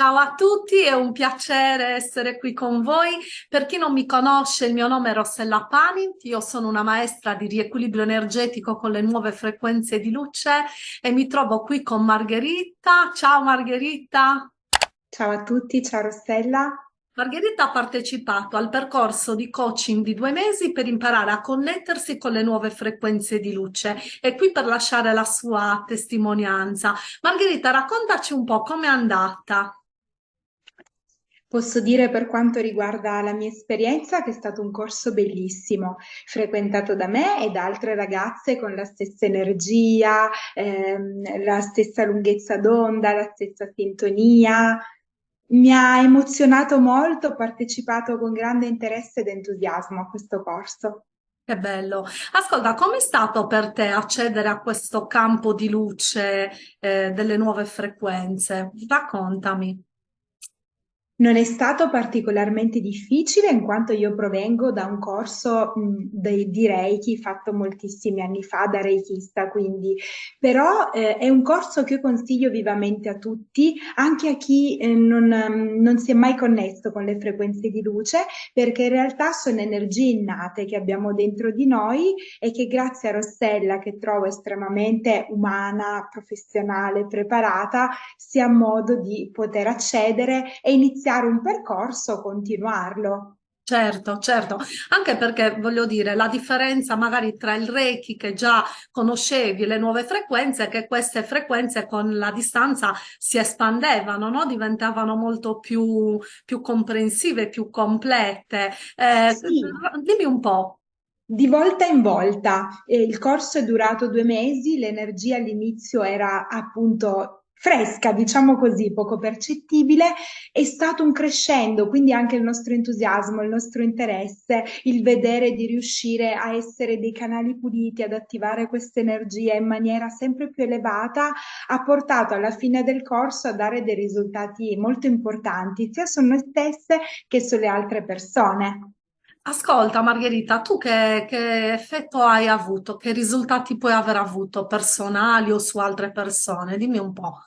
Ciao a tutti, è un piacere essere qui con voi. Per chi non mi conosce, il mio nome è Rossella Pani, io sono una maestra di riequilibrio energetico con le nuove frequenze di luce e mi trovo qui con Margherita. Ciao Margherita. Ciao a tutti, ciao Rossella. Margherita ha partecipato al percorso di coaching di due mesi per imparare a connettersi con le nuove frequenze di luce. È qui per lasciare la sua testimonianza. Margherita, raccontaci un po' com'è andata. Posso dire per quanto riguarda la mia esperienza che è stato un corso bellissimo, frequentato da me e da altre ragazze con la stessa energia, ehm, la stessa lunghezza d'onda, la stessa sintonia. Mi ha emozionato molto, ho partecipato con grande interesse ed entusiasmo a questo corso. Che bello. Ascolta, com'è stato per te accedere a questo campo di luce eh, delle nuove frequenze? Raccontami. Non è stato particolarmente difficile in quanto io provengo da un corso mh, di, di Reiki fatto moltissimi anni fa da Reikista, quindi. Però eh, è un corso che io consiglio vivamente a tutti, anche a chi eh, non, non si è mai connesso con le frequenze di luce, perché in realtà sono energie innate che abbiamo dentro di noi e che grazie a Rossella, che trovo estremamente umana, professionale, preparata, si ha modo di poter accedere e iniziare iniziare un percorso, continuarlo. Certo, certo, anche perché voglio dire, la differenza magari tra il Reiki che già conoscevi, le nuove frequenze, che queste frequenze con la distanza si espandevano, no? diventavano molto più, più comprensive, più complete. Eh, sì. Dimmi un po'. Di volta in volta, eh, il corso è durato due mesi, l'energia all'inizio era appunto fresca, diciamo così, poco percettibile, è stato un crescendo, quindi anche il nostro entusiasmo, il nostro interesse, il vedere di riuscire a essere dei canali puliti, ad attivare questa energia in maniera sempre più elevata, ha portato alla fine del corso a dare dei risultati molto importanti, sia su noi stesse che sulle altre persone. Ascolta Margherita, tu che, che effetto hai avuto? Che risultati puoi aver avuto personali o su altre persone? Dimmi un po'.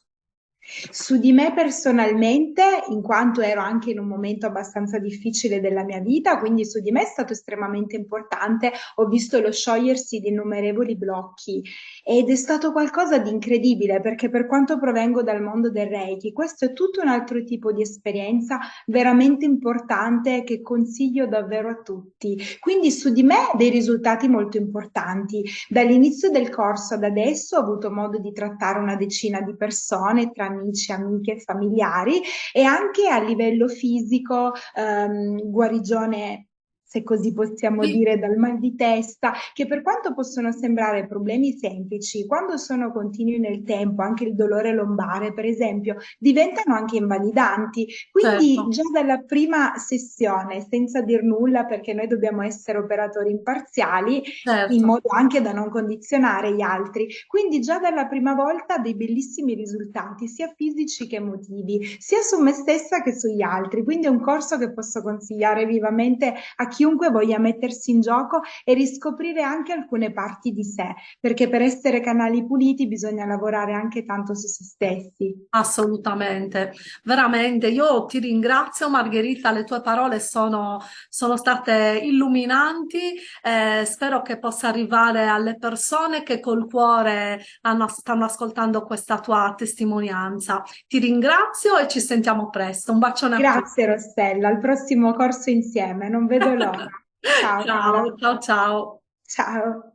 Su di me personalmente, in quanto ero anche in un momento abbastanza difficile della mia vita, quindi su di me è stato estremamente importante, ho visto lo sciogliersi di innumerevoli blocchi ed è stato qualcosa di incredibile perché per quanto provengo dal mondo del Reiki, questo è tutto un altro tipo di esperienza veramente importante che consiglio davvero a tutti. Quindi su di me dei risultati molto importanti. Dall'inizio del corso ad adesso ho avuto modo di trattare una decina di persone tra amici, amiche, familiari e anche a livello fisico, ehm, guarigione se così possiamo Sì. dire, dal mal di testa, che per quanto possono sembrare problemi semplici, quando sono continui nel tempo, anche il dolore lombare, per esempio, diventano anche invalidanti. Quindi Certo, già dalla prima sessione, senza dir nulla, perché noi dobbiamo essere operatori imparziali, in certo. modo anche da non condizionare gli altri. Quindi già dalla prima volta dei bellissimi risultati, sia fisici che emotivi, sia su me stessa che sugli altri. Quindi è un corso che posso consigliare vivamente a chiunque voglia mettersi in gioco e riscoprire anche alcune parti di sé, perché per essere canali puliti bisogna lavorare anche tanto su se stessi. Assolutamente, veramente. Io ti ringrazio Margherita, le tue parole sono, sono state illuminanti. eh, spero che possa arrivare alle persone che col cuore hanno- stanno ascoltando questa tua testimonianza. Ti ringrazio e ci sentiamo presto. Un bacione a tutti. Grazie Rossella, al prossimo corso insieme, non vedo l'ora. Ciao Ciao, ciao, ciao. ciao.